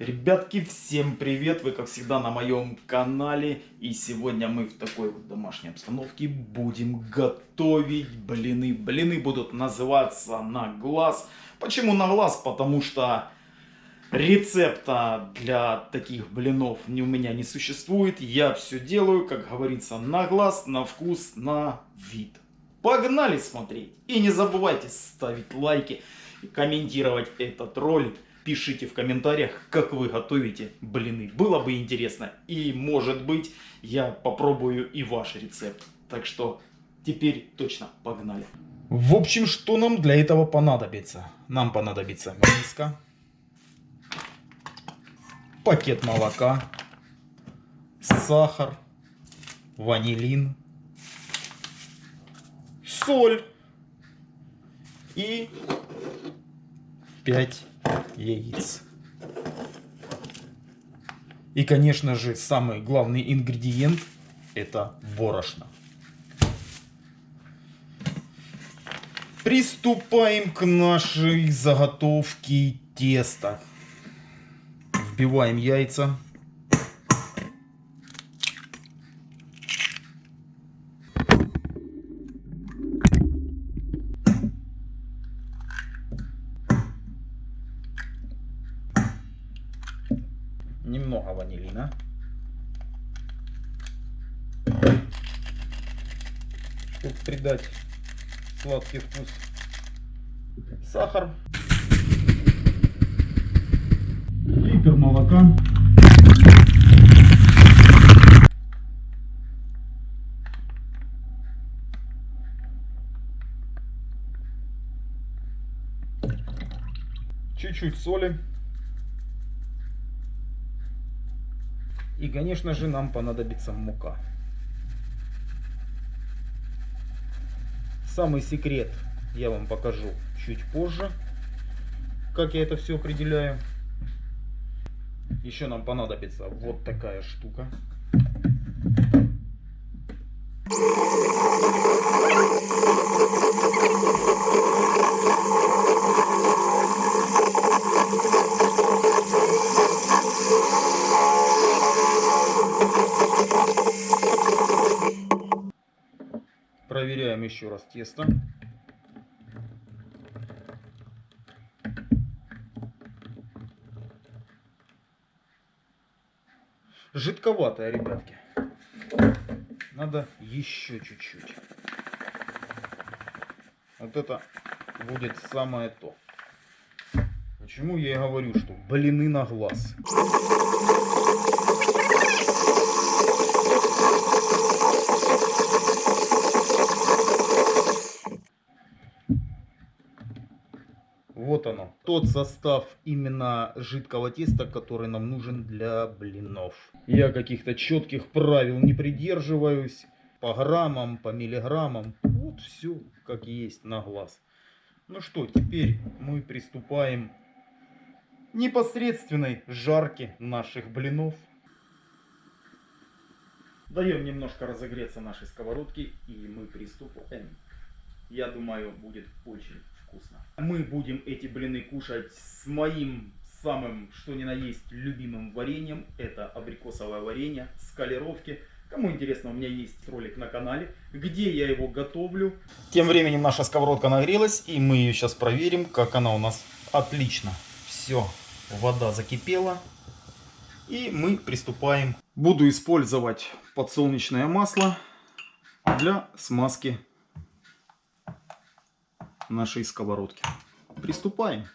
Ребятки, всем привет! Вы, как всегда, на моем канале. И сегодня мы в такой вот домашней обстановке будем готовить блины. Блины будут называться на глаз. Почему на глаз? Потому что рецепта для таких блинов у меня не существует. Я все делаю, как говорится, на глаз, на вкус, на вид. Погнали смотреть! И не забывайте ставить лайки и комментировать этот ролик пишите в комментариях, как вы готовите блины. Было бы интересно. И может быть я попробую и ваш рецепт. Так что теперь точно погнали. В общем, что нам для этого понадобится? Нам понадобится миска, пакет молока, сахар, ванилин, соль и 5 яиц. И, конечно же, самый главный ингредиент это борошно. Приступаем к нашей заготовке теста. Вбиваем яйца. Немного ванилина. Чтобы придать сладкий вкус. Сахар. Литр молока. Чуть-чуть соли. И, конечно же, нам понадобится мука. Самый секрет я вам покажу чуть позже, как я это все определяю. Еще нам понадобится вот такая штука. Проверяем еще раз тесто. Жидковатое, ребятки. Надо еще чуть-чуть. Вот это будет самое то. Почему я и говорю, что блины на глаз. Тот состав именно жидкого теста, который нам нужен для блинов. Я каких-то четких правил не придерживаюсь. По граммам, по миллиграммам. Вот все как есть на глаз. Ну что, теперь мы приступаем к непосредственной жарке наших блинов. Даем немножко разогреться нашей сковородки и мы приступаем. Я думаю, будет очень вкусно. Мы будем эти блины кушать с моим самым, что ни на есть, любимым вареньем. Это абрикосовое варенье с калировки. Кому интересно, у меня есть ролик на канале, где я его готовлю. Тем временем наша сковородка нагрелась, и мы ее сейчас проверим, как она у нас отлично. Все, вода закипела, и мы приступаем. Буду использовать подсолнечное масло для смазки нашей сковородки. Приступаем.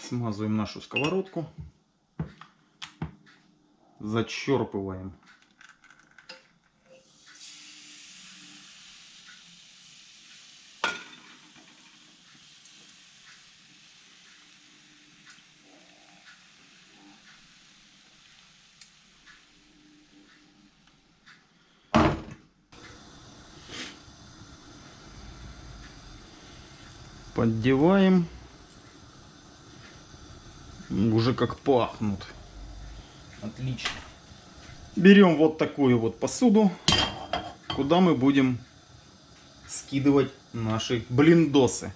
Смазываем нашу сковородку. Зачерпываем поддеваем. Уже как пахнут. Отлично. Берем вот такую вот посуду, куда мы будем скидывать наши блиндосы.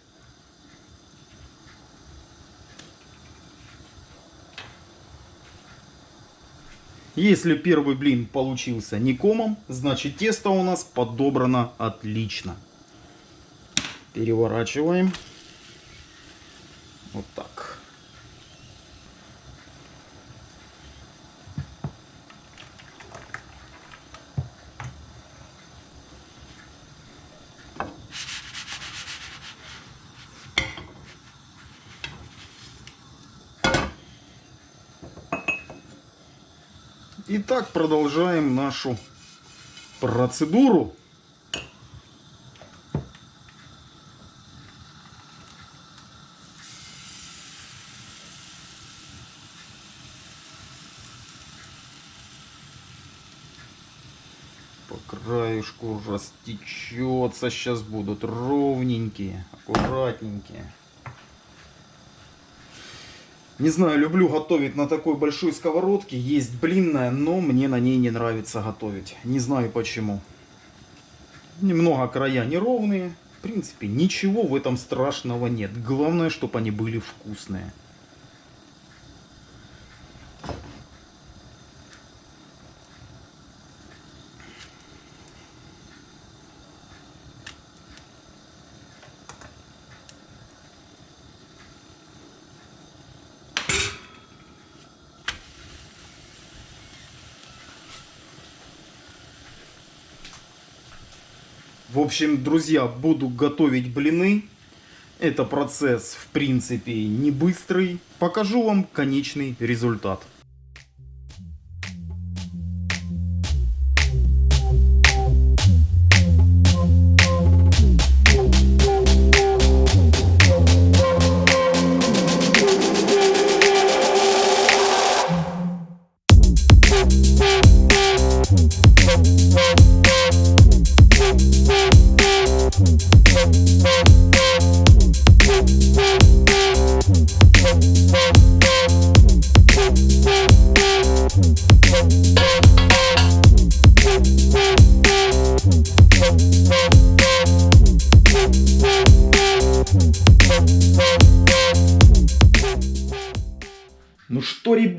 Если первый блин получился не комом, значит тесто у нас подобрано отлично. Переворачиваем. Вот так. Итак, продолжаем нашу процедуру. Краешку растечется. Сейчас будут ровненькие, аккуратненькие. Не знаю, люблю готовить на такой большой сковородке. Есть блинная, но мне на ней не нравится готовить. Не знаю почему. Немного края неровные. В принципе, ничего в этом страшного нет. Главное, чтобы они были вкусные. В общем, друзья, буду готовить блины. Это процесс, в принципе, не быстрый. Покажу вам конечный результат.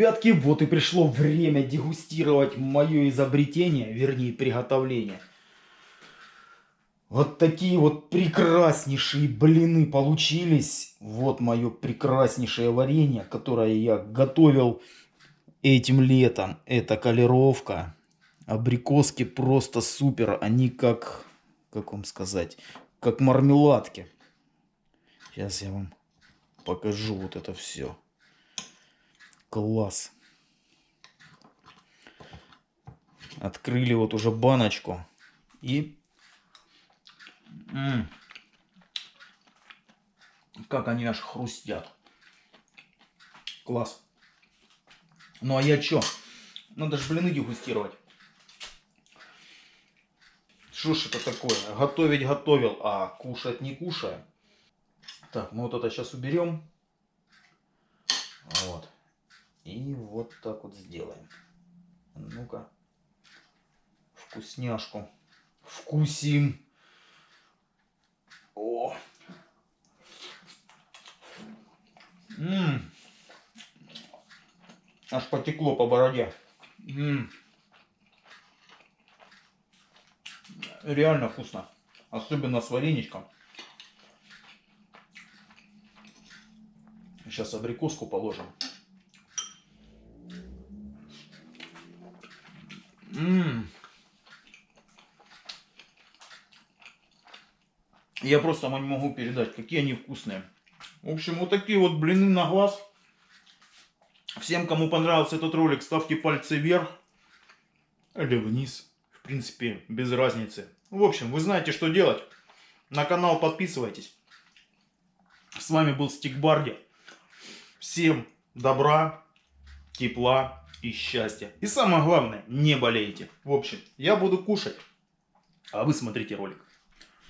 Ребятки, вот и пришло время дегустировать мое изобретение, вернее приготовление. Вот такие вот прекраснейшие блины получились. Вот мое прекраснейшее варенье, которое я готовил этим летом. Это колеровка. Абрикоски просто супер. Они как, как вам сказать, как мармеладки. Сейчас я вам покажу вот это все. Класс. Открыли вот уже баночку. И... М -м, как они аж хрустят. Класс. Ну а я чё? Надо же блины дегустировать. Что ж это такое? Готовить готовил, а кушать не кушаю. Так, мы вот это сейчас уберем. Вот. И вот так вот сделаем. Ну-ка. Вкусняшку. Вкусим. О! Ммм. Аж потекло по бороде. Ммм. Реально вкусно. Особенно с вареничком. Сейчас абрикоску положим. М Я просто вам не могу передать, какие они вкусные. В общем, вот такие вот блины на глаз. Всем, кому понравился этот ролик, ставьте пальцы вверх или вниз. В принципе, без разницы. В общем, вы знаете, что делать. На канал подписывайтесь. С вами был Стикбарди. Всем добра, тепла и счастья. И самое главное, не болейте. В общем, я буду кушать, а вы смотрите ролик.